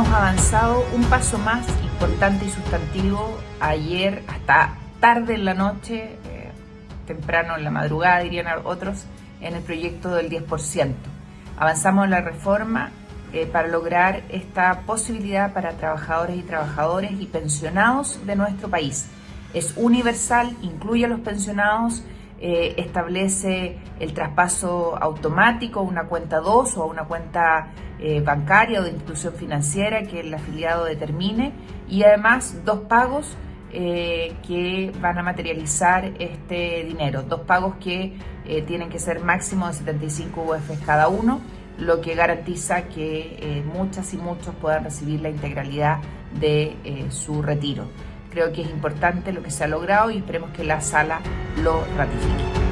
hemos avanzado un paso más importante y sustantivo ayer hasta tarde en la noche, eh, temprano en la madrugada dirían otros, en el proyecto del 10%. Avanzamos en la reforma eh, para lograr esta posibilidad para trabajadores y trabajadores y pensionados de nuestro país. Es universal, incluye a los pensionados, eh, establece el traspaso automático a una cuenta 2 o a una cuenta eh, bancaria o de institución financiera que el afiliado determine y además dos pagos que van a materializar este dinero, dos pagos que tienen que ser máximo de 75 UF cada uno lo que garantiza que eh, muchas y muchos puedan recibir la integralidad de eh, su retiro. Creo que es importante lo que se ha logrado y esperemos que la sala lo ratifique.